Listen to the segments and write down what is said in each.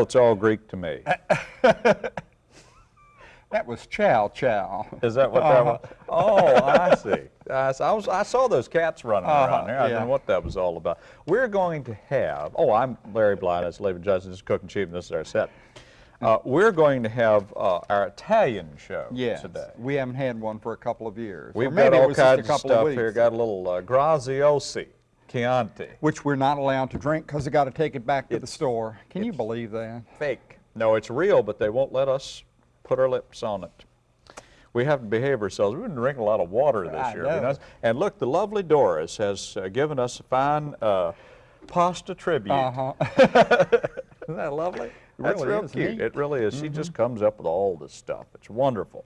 Well, it's all Greek to me. That was Chow Chow. Is that what that was? Oh, I see. I, I was, I saw those cats running Uh-huh, around there. I yeah. don't know what that was all about. We're going to have, oh, I'm Larry Bly, that's Laban Johnson, this is Cook and Cheap, and this is our set. Uh, we're going to have uh, our Italian show Yes, today. we haven't had one for a couple of years. We've got all kinds of couple of stuff here. Got a little uh, Graziosi, Chianti. Which we're not allowed to drink because they got to take it back to the store. Can you believe that? fake. No, it's real, but they won't let us put our lips on it. We have to behave ourselves. We've been drinking a lot of water this I year. know. you know. And look, the lovely Doris has uh, given us a fine uh, pasta tribute. Uh-huh. Isn't that lovely? That's really real cute. neat. It really is. She just comes up with all this stuff. It's wonderful.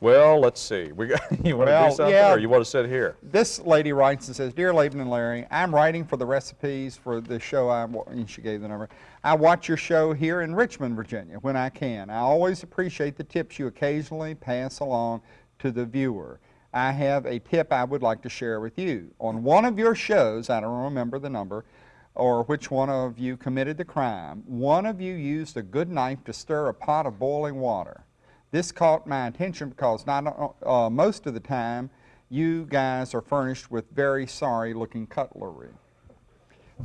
Well, let's see. We got, you want to do something, yeah. or you want to sit here? This lady writes and says, Dear Laban and Larry, I'm writing for the recipes for the show, I, and she gave the number. I watch your show here in Richmond, Virginia, when I can. I always appreciate the tips you occasionally pass along to the viewer. I have a tip I would like to share with you. On one of your shows, I don't remember the number, or which one of you committed the crime, one of you used a good knife to stir a pot of boiling water. This caught my attention because not, uh, most of the time you guys are furnished with very sorry looking cutlery.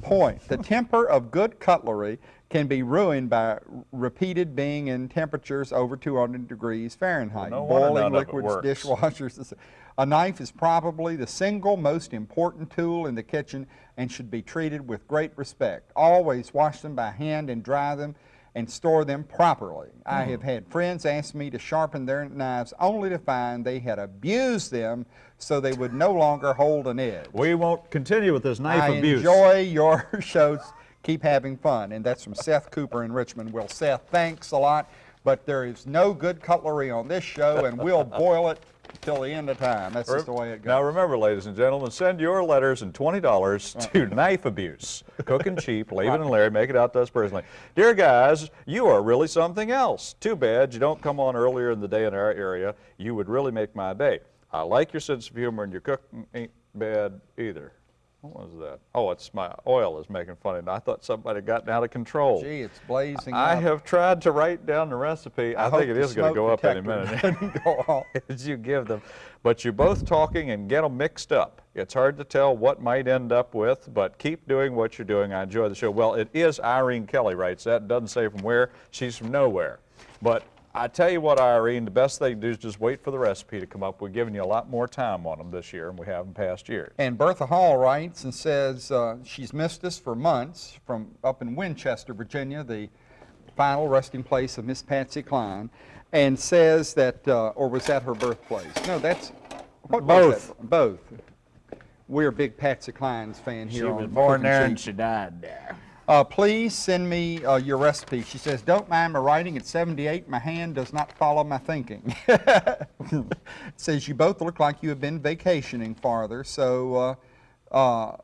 Point, the temper of good cutlery can be ruined by repeated being in temperatures over 200 degrees Fahrenheit. no Boiling none of it liquids, dishwashers. A knife is probably the single most important tool in the kitchen and should be treated with great respect. Always wash them by hand and dry them and store them properly. I Hmm. have had friends ask me to sharpen their knives only to find they had abused them so they would no longer hold an edge. We won't continue with this knife I abuse. enjoy your shows. Keep having fun. And that's from Seth Cooper in Richmond. Well, Seth, thanks a lot. But there is no good cutlery on this show, and we'll boil it till the end of time. That's just the way it goes. Now remember, ladies and gentlemen, send your letters and $20 to Knife Abuse. Cook and cheap, Laban and Larry, make it out to us personally. Dear guys, you are really something else. Too bad you don't come on earlier in the day in our area. You would really make my day. I like your sense of humor and your cooking ain't bad either. What was that? Oh, it's my oil is making fun of me. I thought somebody had gotten out of control. Gee, it's blazing I up. have tried to write down the recipe. I, hope think it is going to go up any minute. go off. as you give them. But you're both talking and get them mixed up. It's hard to tell what might end up with, but keep doing what you're doing. I enjoy the show. Well, it is Irene Kelly writes that. Doesn't say from where. She's from nowhere. But I tell you what, Irene, the best thing to do is just wait for the recipe to come up. We're giving you a lot more time on them this year than we have in past years. And Bertha Hall writes and says uh, she's missed us for months from up in Winchester, Virginia, the final resting place of Miss Patsy Cline, and says that, uh, or was that her birthplace? No, that's, what was Both. that? Both. We're a big Patsy Cline's fan here She on was born there and she died there. Uh, please send me uh, your recipe. She says, don't mind my writing at 78. My hand does not follow my thinking. says, you both look like you have been vacationing farther, so uh, uh,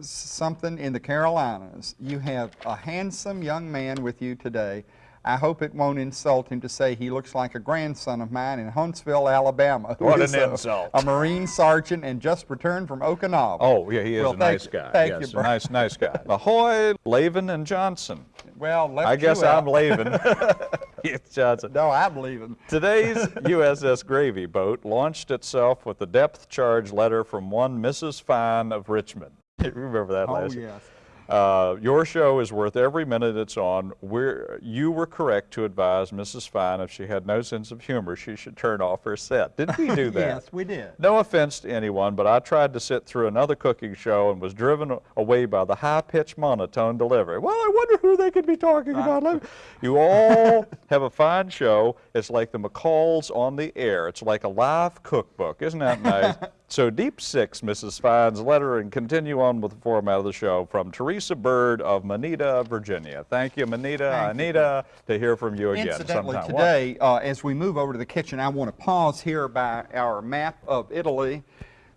something in the Carolinas. You have a handsome young man with you today. I hope it won't insult him to say he looks like a grandson of mine in Huntsville, Alabama. who What is an a- insult. A Marine sergeant and just returned from Okinawa. Oh, yeah, he is Well, a nice you- guy. thank yes, you, a Bert. nice, nice guy. Ahoy, Laven and Johnson. Well, left I guess you out. I'm Laven. it's Johnson. No, I'm leaving. Today's USS Gravy boat launched itself with a depth charge letter from one Mrs. Fine of Richmond. You remember that Oh, last yes. Uh, your show is worth every minute it's on. We're, you were correct to advise Mrs. Fine if she had no sense of humor, she should turn off her set. Did we do that? Yes, we did. No offense to anyone, but I tried to sit through another cooking show and was driven away by the high-pitched monotone delivery. Well, I wonder who they could be talking about. You all have a fine show. It's like the McCalls on the air. It's like a live cookbook. Isn't that nice? So deep six, Mrs. Fine's letter, and continue on with the format of the show from Teresa Bird of Manita, Virginia. Thank you, Manita. Thank you. uh, to hear from you again Incidentally, sometime. Today, uh, as we move over to the kitchen, I want to pause here by our map of Italy.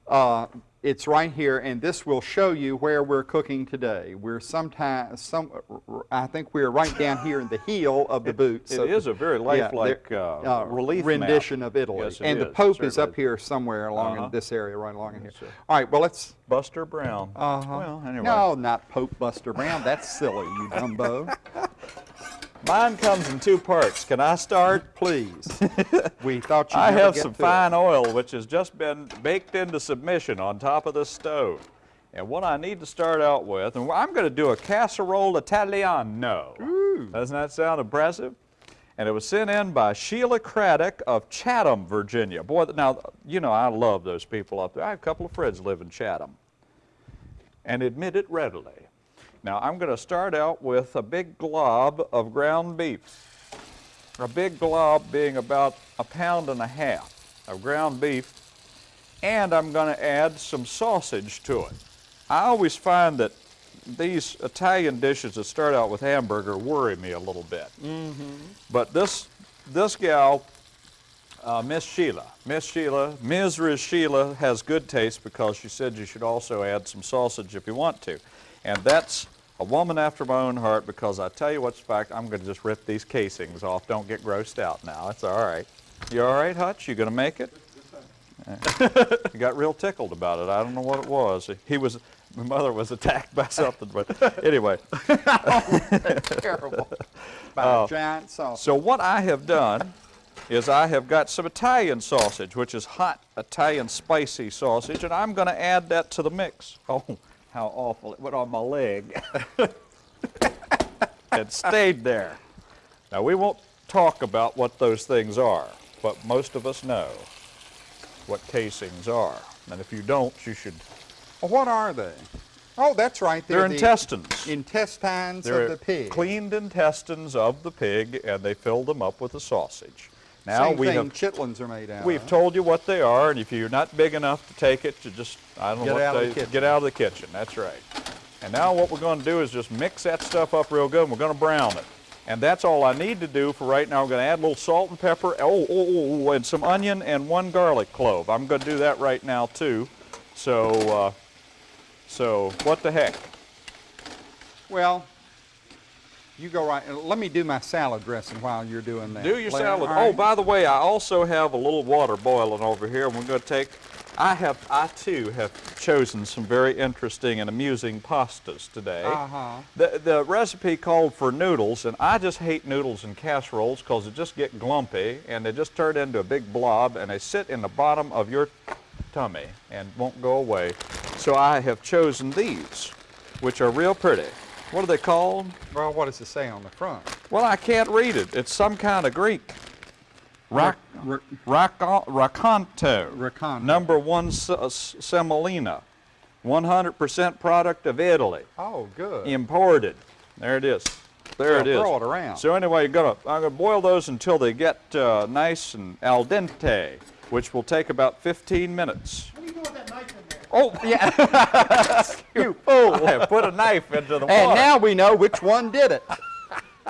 Uh, it's right here, and this will show you where we're cooking today. We're sometimes, some, I think we're right down here in the heel of the boot. it is a very lifelike, there- uh, relief map. rendition of Italy. Yes, it and the is. Pope is up here somewhere along Uh-huh. in this area, right along in here. sir. All right, well, let's. Buster Brown. Uh-huh. Well, anyway. No, not Pope Buster Brown. That's silly, you dumbo. Mine comes in two parts. Can I start? Please. We thought you'd I have some to it. fine oil which has just been baked into submission on top of the stove. And what I need to start out with, and I'm going to do a casserole italiano. Doesn't that sound impressive? And it was sent in by Sheila Craddock of Chatham, Virginia. Boy, now, you know, I love those people up there. I have a couple of friends live in Chatham and admit it readily. Now, I'm going to start out with a big glob of ground beef. A big glob being about a pound and a half of ground beef, and I'm going to add some sausage to it. I always find that these Italian dishes that start out with hamburger worry me a little bit. Mm -hmm. But this, this gal, uh, Miss Sheila, Miss Sheila, Ms. Sheila has good taste because she said you should also add some sausage if you want to. And that's a woman after my own heart because I tell you what's fact, I'm going to just rip these casings off. Don't get grossed out now. It's all right. You all right, Hutch? You going to make it? he got real tickled about it. I don't know what it was. He was, my mother was attacked by something, but anyway. Oh, terrible. By Oh. a uh, giant sausage. So what I have done is I have got some Italian sausage, which is hot Italian spicy sausage, and I'm going to add that to the mix. Oh, how awful. It went on my leg. it stayed there. Now, we won't talk about what those things are, but most of us know what casings are. And if you don't, you should. Well, what are they? Oh, that's right. They're the intestines. Intestines They're of the pig. cleaned intestines of the pig, and they filled them up with a sausage. Now Same we thing have chitlins are made out We've of. told you what they are, and if you're not big enough to take it, you just, I don't know Get what out of they, the kitchen. get out of the kitchen, that's right. And now what we're gonna do is just mix that stuff up real good, and we're gonna brown it. And that's all I need to do for right now. I'm gonna add a little salt and pepper, oh, oh, oh, oh, and some onion and one garlic clove. I'm gonna do that right now too. So, uh, so what the heck? Well, you go right. Let me do my salad dressing while you're doing that. Do your Larry, salad. Oh, by the way, I also have a little water boiling over here, and we're going to take. I have, I too have chosen some very interesting and amusing pastas today. Uh-huh. The the recipe called for noodles, and I just hate noodles and casseroles because they just get glumpy and they just turn into a big blob, and they sit in the bottom of your tummy and won't go away. So I have chosen these, which are real pretty. What are they called? Well, what does it say on the front? Well, I can't read it. It's some kind of Greek. Rock, Ra- Racco- Raconto. Raconto. Number one uh, semolina. 100% product of Italy. Oh, good. Imported. There it is. There So it is. throw it around. So anyway, you're gonna, I'm gonna boil those until they get uh, nice and al dente, which will take about 15 minutes. Oh, yeah. you fool. I put a knife into the and water. now we know which one did it.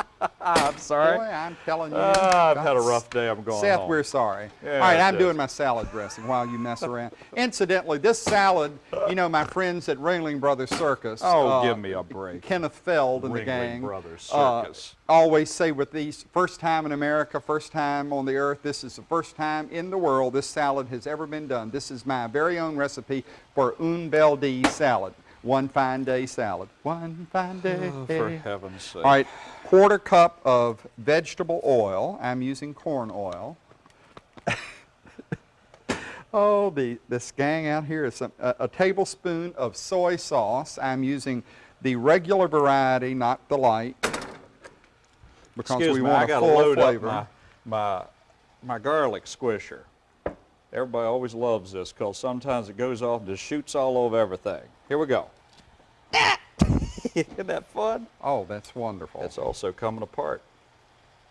I'm sorry. Boy, I'm telling you. Ah, I've had a rough day. I'm going Seth, home. we're sorry. Yeah, All right, I'm is. doing my salad dressing while you mess around. Incidentally, this salad, you know, my friends at Ringling Brothers Circus. Oh, uh, give me a break. Kenneth Feld and the Ringling gang. Brothers uh, Circus. always say with these, first time in America, first time on the earth, this is the first time in the world this salad has ever been done. This is my very own recipe for un bel di salad. One fine day salad. One fine day. Oh, for heaven's sake. All right, quarter cup of vegetable oil. I'm using corn oil. oh, the this gang out here is some, a, a tablespoon of soy sauce. I'm using the regular variety, not the light, because Excuse we me, want I a got to full load flavor. up my, my, my garlic squisher. Everybody always loves this because sometimes it goes off and just shoots all over everything. Here we go. Isn't that fun? oh, that's wonderful. It's also coming apart.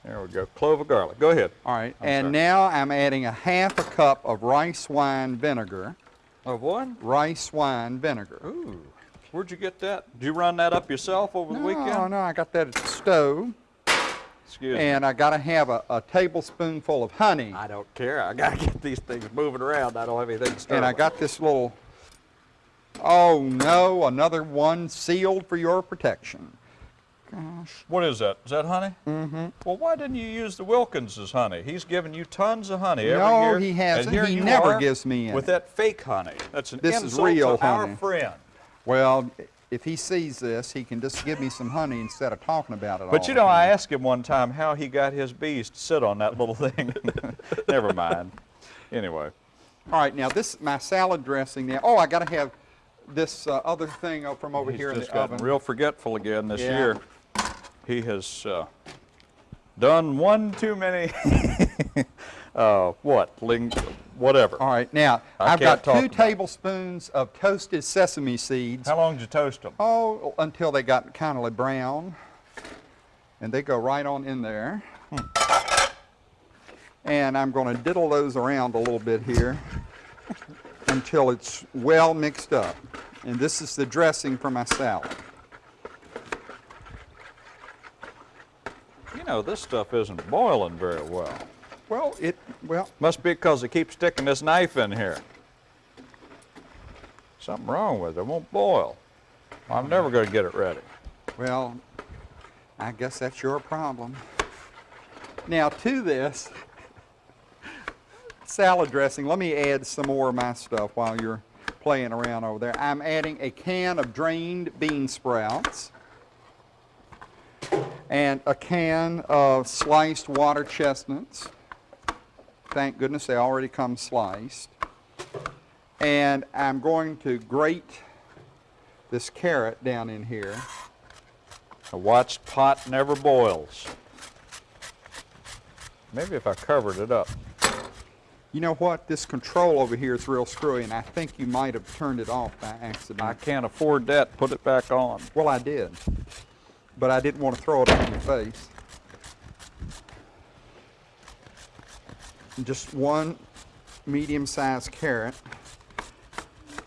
There we go. Clove of garlic. Go ahead. All right, I'm and sorry. now I'm adding a half a cup of rice wine vinegar. Of what? rice wine vinegar. Ooh. Where'd you get that? Did you run that up yourself over the weekend? No, no, I got that at the stove, Excuse me. and I got to have a, a tablespoonful of honey. I don't care. I gotta get these things moving around. I don't have anything to And I got this little, oh no, another one sealed for your protection. Gosh. What is that? Is that honey? Mm-hmm. Well, why didn't you use the Wilkins's honey? He's giving you tons of honey every No, year. he hasn't. here He never gives me with that fake honey. That's an This is insult real to our friend. Well, if he sees this, he can just give me some honey instead of talking about it all But you know, I asked him one time how he got his bees to sit on that little thing. Never mind. Anyway, All right, now this my salad dressing now. Oh, I got to have this uh, other thing from over he's here in the gotten oven. real forgetful again this Yeah. year. He has uh, done one too many. uh, what? Ling- whatever. All right, now I I've got two tablespoons of toasted sesame seeds. How long did you toast them? Oh, until they got kind of like brown. And they go right on in there. And I'm going to diddle those around a little bit here until it's well mixed up. And this is the dressing for my salad. You know, this stuff isn't boiling very well. Well, it, well, Must be because they keep sticking this knife in here. Something wrong with it. It won't boil. I'm never going to get it ready. well, I guess that's your problem. Now to this salad dressing, let me add some more of my stuff while you're playing around over there. I'm adding a can of drained bean sprouts and a can of sliced water chestnuts. Thank goodness they already come sliced. And I'm going to grate this carrot down in here. A watched pot never boils. Maybe if I covered it up. You know what? This control over here is real screwy, and I think you might have turned it off by accident. I can't afford that. Put it back on. Well, I did, but I didn't want to throw it on your face. Just one medium-sized carrot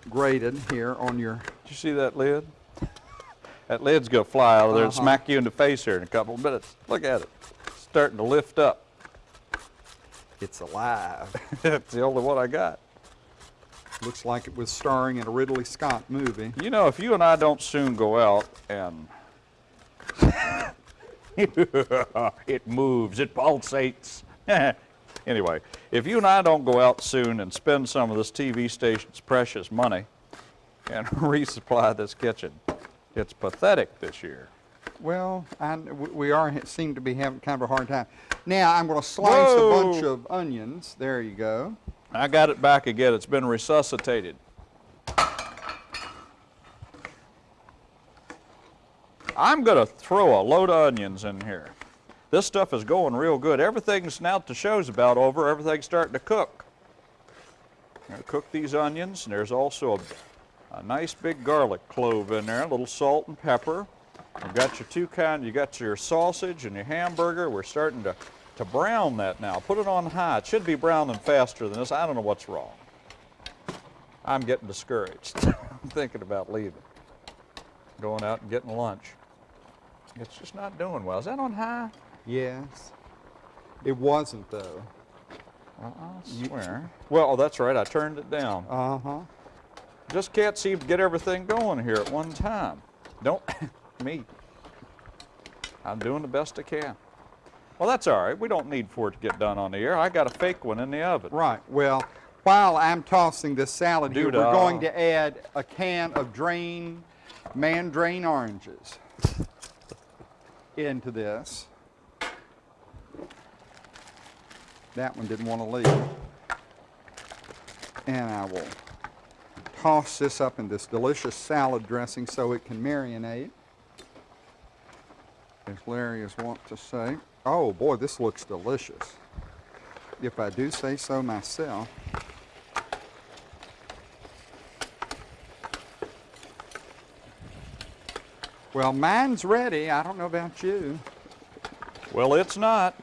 grated here on your. Did you see that lid? That lid's going to fly out of there and Uh-huh. smack you in the face here in a couple of minutes. Look at it. It's starting to lift up. It's alive. it's the only one I got. Looks like it was starring in a Ridley Scott movie. You know, if you and I don't soon go out and it moves, it pulsates. anyway, if you and I don't go out soon and spend some of this TV station's precious money and resupply this kitchen, it's pathetic this year. Well, I, we we are seem to be having kind of a hard time. Now I'm going to slice a bunch of onions. There you go. I got it back again. It's been resuscitated. I'm going to throw a load of onions in here. This stuff is going real good. Everything's now the show's about over, everything's starting to cook. I'm going to cook these onions, and there's also a, a nice big garlic clove in there, a little salt and pepper. You've got your two kind, you got your sausage and your hamburger. We're starting to, to brown that now. Put it on high. It should be browning faster than this. I don't know what's wrong. I'm getting discouraged. I'm thinking about leaving, going out and getting lunch. It's just not doing well. Is that on high? Yes. It wasn't though. I swear. Well, that's right. I turned it down. Uh huh. Just can't seem to get everything going here at one time. Don't me. I'm doing the best I can. Well, that's all right. We don't need for it to get done on the air. I got a fake one in the oven. Right. Well, while I'm tossing this salad here, we're going to add a can of drain mandarin oranges into this. That one didn't want to leave. And I will toss this up in this delicious salad dressing so it can marinate. As Larry is wont to say. Oh boy, this looks delicious. If I do say so myself. Well, mine's ready. I don't know about you. Well, it's not.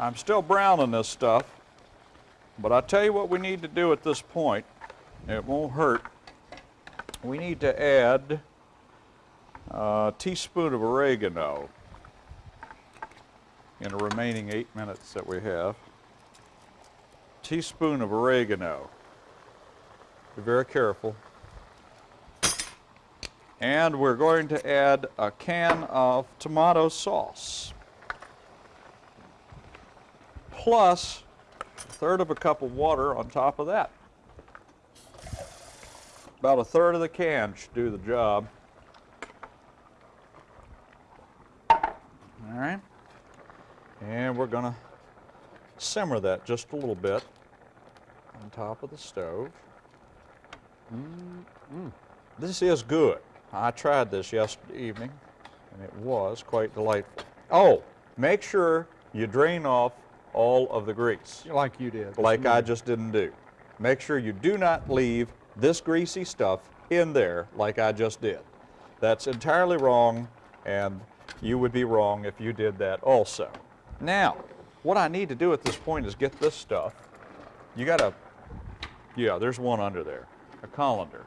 I'm still browning this stuff. But I tell you what we need to do at this point It won't hurt. We need to add a teaspoon of oregano in the remaining eight minutes that we have. Teaspoon of oregano. Be very careful. And we're going to add a can of tomato sauce. Plus a third of a cup of water on top of that. About a third of the can should do the job. All right. And we're going to simmer that just a little bit on top of the stove. Mm-hmm. This is good. I tried this yesterday evening, and it was quite delightful. Oh, make sure you drain off all of the grease, Like you did. like I just didn't do. Make sure you do not leave this greasy stuff in there like I just did. That's entirely wrong, and you would be wrong if you did that also. Now, what I need to do at this point is get this stuff. You gotta, yeah, there's one under there, a colander.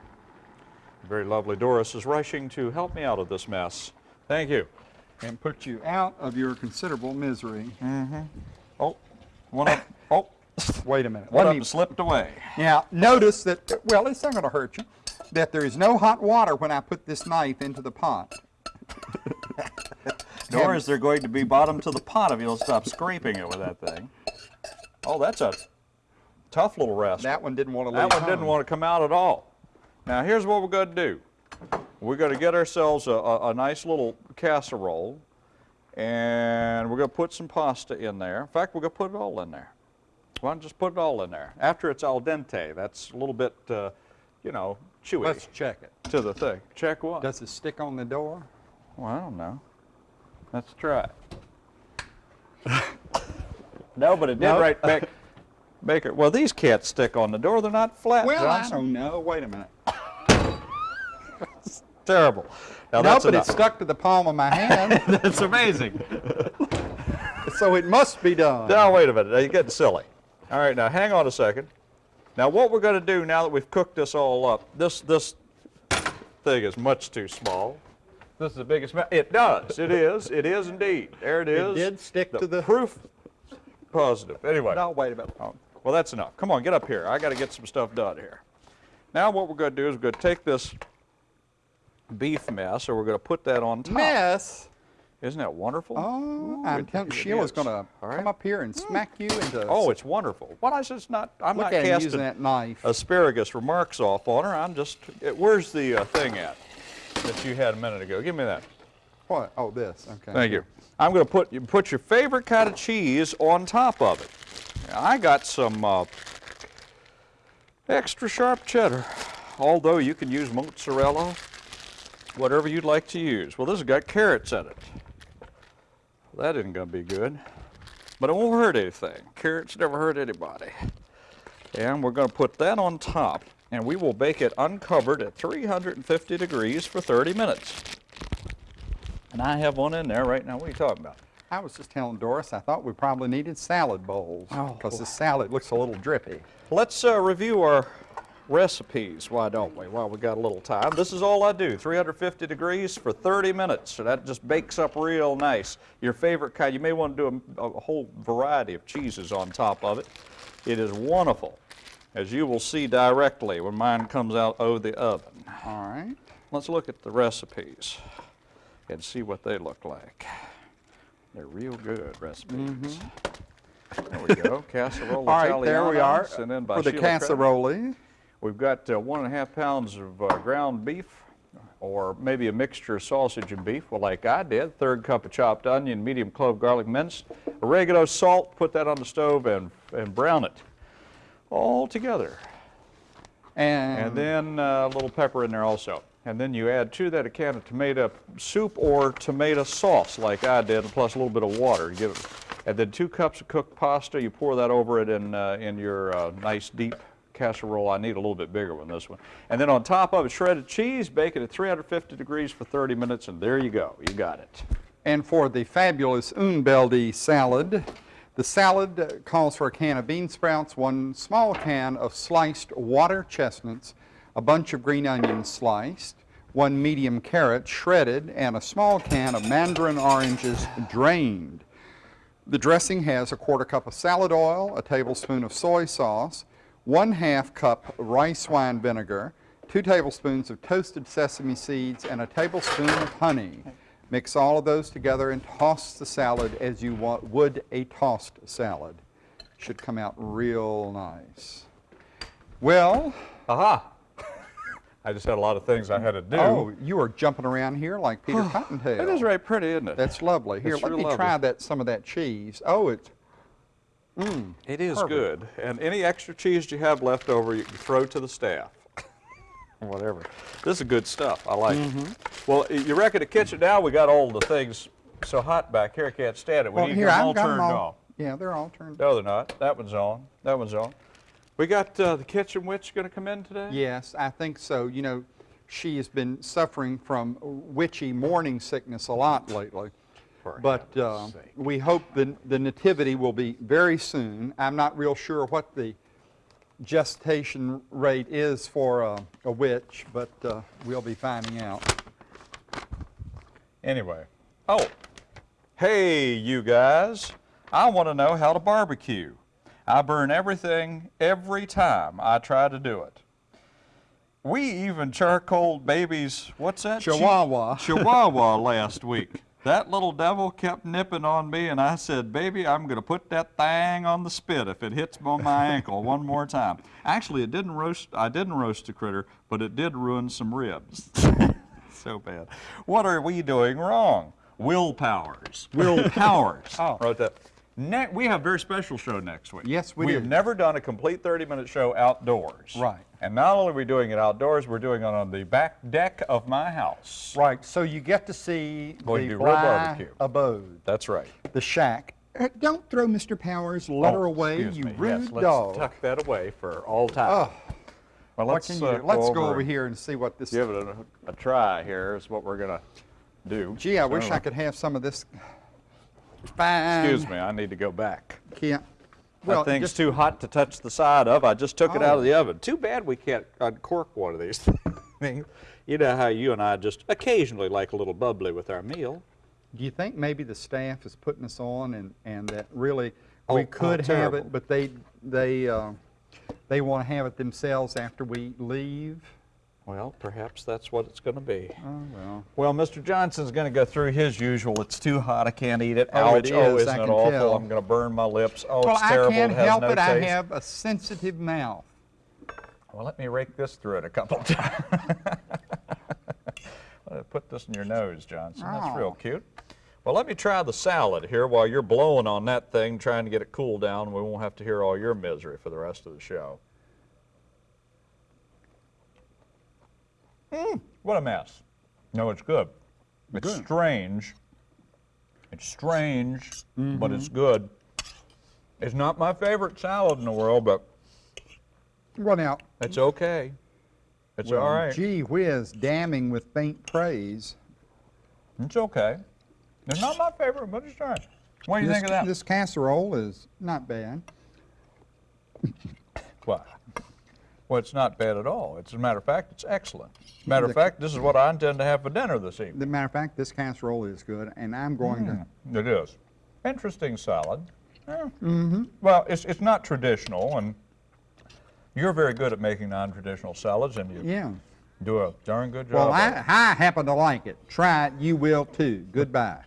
Very lovely Doris is rushing to help me out of this mess. Thank you. And put you out of your considerable misery. Mm-hmm. Oh, one up, oh, Wait a minute. one Let up slipped away. Now, notice that, well, it's not going to hurt you, that there is no hot water when I put this knife into the pot. Nor is there going to be bottom to the pot if you don't stop scraping it with that thing. Oh, that's a tough little rascal. That one didn't want to leave That one didn't want to come out at all. Now, here's what we're going to do. We're going to get ourselves a, a, a nice little casserole, and we're going to put some pasta in there. In fact, we're going to put it all in there. Why don't just put it all in there? After it's al dente, that's a little bit, uh, you know, chewy Let's check it. to the thing. Check what? Does it stick on the door? Well, I don't know. Let's try it. no, but it did right back. make it. Well, these can't stick on the door. They're not flat, Well, I don't know. Wait a minute. Terrible. Now, no, that's but enough. it stuck to the palm of my hand, That's amazing. so it must be done. now, wait a minute. Now, you're getting silly. All right, now, hang on a second. Now, what we're going to do now that we've cooked this all up, this, this thing is much too small. This is the biggest. ma- It does. It is. It is indeed. There it is. It did stick to the- proof positive. Anyway. No, wait a minute. Oh, well, that's enough. Come on, get up here. I got to get some stuff done here. Now, what we're going to do is we're going to take this beef mess, or we're going to put that on top. Mess. Isn't that wonderful? Oh, Ooh, I'm telling it Sheila's going to right. come up here and smack you into. Oh, it's wonderful. What I said, it's not. I'm Look not at casting using that knife. asparagus remarks off on her. I'm just. It, where's the uh, thing at that you had a minute ago? Give me that. What? Oh, this. Okay. Thank you. I'm going to put you put your favorite kind of cheese on top of it. Now, I got some uh, extra sharp cheddar, although you can use mozzarella, whatever you'd like to use. Well, this has got carrots in it. That isn't going to be good, but it won't hurt anything. Carrots never hurt anybody. And we're going to put that on top, and we will bake it uncovered at 350 degrees for 30 minutes. And I have one in there right now. What are you talking about? I was just telling Doris I thought we probably needed salad bowls Oh, because boy. the salad looks a little drippy. Let's uh, review our recipes, why don't we, while we got a little time. This is all I do, 350 degrees for 30 minutes. So that just bakes up real nice. Your favorite kind, you may want to do a, a whole variety of cheeses on top of it. It is wonderful, as you will see directly when mine comes out of the oven. All right. Let's look at the recipes and see what they look like. They're real good recipes. Mm-hmm. There we go, casserole. All right, there we are and then by for the Sheila casserole. We've got uh, one and a half pounds of uh, ground beef, or maybe a mixture of sausage and beef, well, like I did. Third cup of chopped onion, medium clove garlic minced, oregano, salt. Put that on the stove and and brown it all together. And, And then uh, a little pepper in there also. And then you add to that a can of tomato soup or tomato sauce, like I did, plus a little bit of water to give it. And then two cups of cooked pasta. You pour that over it in uh, in your uh, nice deep casserole. I need a little bit bigger one, this one. And then on top of it, shredded cheese. Bake it at 350 degrees for 30 minutes, and there you go. You got it. and for the fabulous un bel di salad, The salad calls for a can of bean sprouts, one small can of sliced water chestnuts, a bunch of green onions sliced, one medium carrot shredded, and a small can of mandarin oranges drained. The dressing has a quarter cup of salad oil, a tablespoon of soy sauce, one half cup rice wine vinegar, two tablespoons of toasted sesame seeds, and a tablespoon of honey. Mix all of those together and toss the salad as you wa- would a tossed salad. Should come out real nice. Well, Aha! I just had a lot of things I had to do. oh, you are jumping around here like Peter Cottontail. It is very pretty, isn't it? That's lovely. Here, It's let me lovely. try that some of that cheese. Oh, it's It is Perfect. good. And any extra cheese you have left over, you can throw to the staff. Whatever. This is good stuff. I like Mm-hmm. it. Well, you reckon the kitchen now, we got all the things so hot back here, I can't stand it. We well, need here them I've all got 'em turned all. off. Yeah, they're all turned. Off. No, they're not. That one's on. That one's on. We got uh, the kitchen witch going to come in today? Yes, I think so. You know, she has been suffering from witchy morning sickness a lot lately. For But uh, we hope the, the nativity will be very soon. I'm not real sure what the gestation rate is for a, a witch, but uh, we'll be finding out. Anyway. Oh, hey, you guys. I want to know how to barbecue. I burn everything every time I try to do it. We even charcoaled baby's, what's that? Chihuahua. Chihuahua last week. That little devil kept nipping on me, and I said, Baby, I'm going to put that thing on the spit if it hits on my ankle one more time. Actually, it didn't roast, I didn't roast the critter, but it did ruin some ribs. so bad. What are we doing wrong? Will Powers. Will Powers. Oh. Wrote that. Ne- we have a very special show next week. Yes, we We do. have never done a complete 30-minute show outdoors. Right. And not only are we doing it outdoors, we're doing it on the back deck of my house. Right, so you get to see Going the to barbecue. abode, That's right. the shack. Uh, Don't throw Mr. Powers' letter Oh, away, you me. rude yes, let's dog. tuck that away for all time. Oh, well, let's, uh, do? Let's go over here and see what this. Is. Give it a, a try here is what we're going to do. Gee, I wish I could have some of this fine. Excuse me, I need to go back. Can't. that thing's just- too hot to touch the side of. I just took it out Oh. of the oven. Too bad we can't uncork one of these things. You know how you and I just occasionally like a little bubbly with our meal. Do you think maybe the staff is putting us on and, and that really Oh, we oh, could have it, but they they uh, they want to have it themselves after we leave? Well, perhaps that's what it's going to be. Oh well. Well, Mr. Johnson's going to go through his usual. It's too hot. I can't eat it. Oh, Ouch. it oh, is, isn't I it awful? tell. I'm going to burn my lips. Oh, well, it's I can't it help no it. I have a sensitive mouth. Well, let me rake this through it a couple of times. Put this in your nose, Johnson. That's oh. real Oh. cute. Well, let me try the salad here while you're blowing on that thing, trying to get it cooled down. We won't have to hear all your misery for the rest of the show. Mm, what a mess. No, it's good. It's Good. strange. It's strange, but it's good. It's not my favorite salad in the world, but Well, now, it's okay. It's well, all right. gee whiz, damning with faint praise. It's okay. It's not my favorite, but it's all right. What do you this, think of that? This casserole is not bad. Well, well, it's not bad at all. It's, as a matter of fact, it's excellent. As a matter of fact, this is what I intend to have for dinner this evening. As a matter of fact, this casserole is good, and I'm going to. It is. Interesting salad. mm-hmm. Well, it's, it's not traditional, and you're very good at making non-traditional salads, and you Yeah. do a darn good job. Well, I. I happen to like it. Try it, you will too. Goodbye.